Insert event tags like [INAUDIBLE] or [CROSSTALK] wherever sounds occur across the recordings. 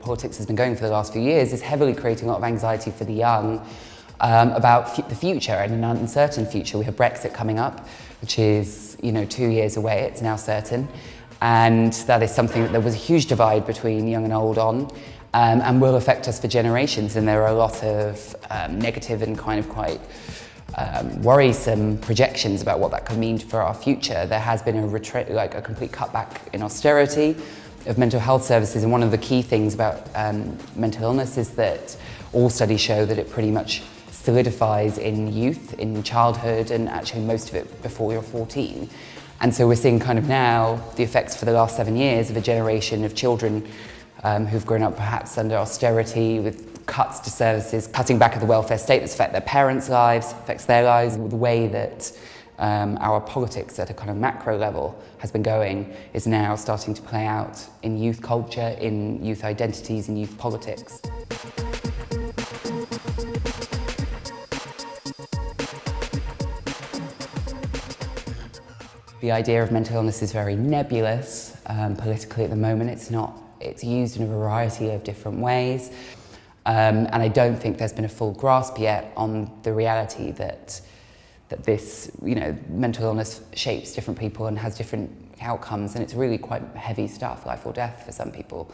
politics has been going for the last few years is heavily creating a lot of anxiety for the young um, about the future and an uncertain future. We have Brexit coming up, which is you know two years away. It's now certain, and that is something that there was a huge divide between young and old on, um, and will affect us for generations. And there are a lot of um, negative and kind of quite um, worrisome projections about what that could mean for our future. There has been a retreat, like a complete cutback in austerity of mental health services, and one of the key things about um, mental illness is that all studies show that it pretty much solidifies in youth, in childhood, and actually most of it before you're 14. And so we're seeing kind of now the effects for the last seven years of a generation of children um, who've grown up perhaps under austerity with cuts to services, cutting back of the welfare state that's affect their parents' lives, affects their lives, the way that um, our politics at a kind of macro level has been going is now starting to play out in youth culture, in youth identities, in youth politics. The idea of mental illness is very nebulous um, politically at the moment. It's not, it's used in a variety of different ways. Um, and I don't think there's been a full grasp yet on the reality that, that this, you know, mental illness shapes different people and has different outcomes. And it's really quite heavy stuff, life or death for some people.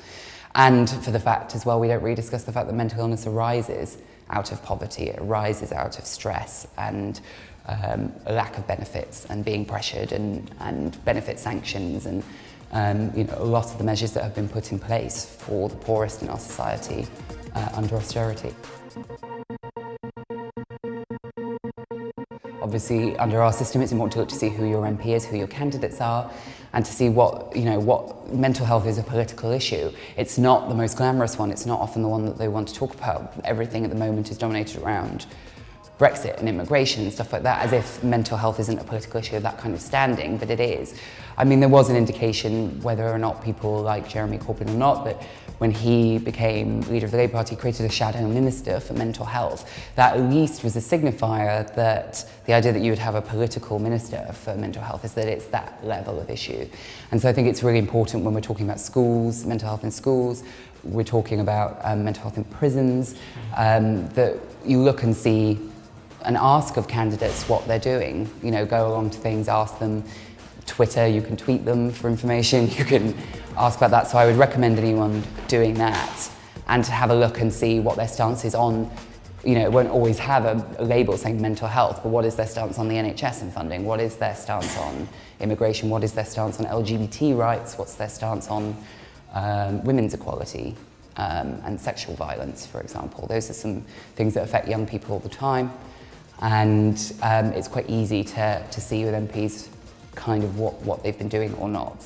And for the fact as well, we don't really discuss the fact that mental illness arises out of poverty, it arises out of stress and um, a lack of benefits and being pressured and, and benefit sanctions and um, you know, a lot of the measures that have been put in place for the poorest in our society uh, under austerity. Obviously, under our system, it's important to see who your MP is, who your candidates are, and to see what, you know, what mental health is a political issue. It's not the most glamorous one. It's not often the one that they want to talk about. Everything at the moment is dominated around Brexit and immigration and stuff like that, as if mental health isn't a political issue of that kind of standing, but it is. I mean, there was an indication, whether or not people like Jeremy Corbyn or not, that when he became leader of the Labour Party, created a shadow minister for mental health. That at least was a signifier that the idea that you would have a political minister for mental health is that it's that level of issue. And so I think it's really important when we're talking about schools, mental health in schools, we're talking about um, mental health in prisons, um, that you look and see and ask of candidates what they're doing. You know, go along to things, ask them, Twitter, you can tweet them for information, [LAUGHS] you can ask about that. So I would recommend anyone doing that and to have a look and see what their stance is on you know, it won't always have a, a, label saying mental health, but what is their stance on the NHS and funding? What is their stance on immigration? What is their stance on LGBT rights? What's their stance on um, women's equality um, and sexual violence, for example? Those are some things that affect young people all the time and um, it's quite easy to, to see with MPs kind of what, what they've been doing or not.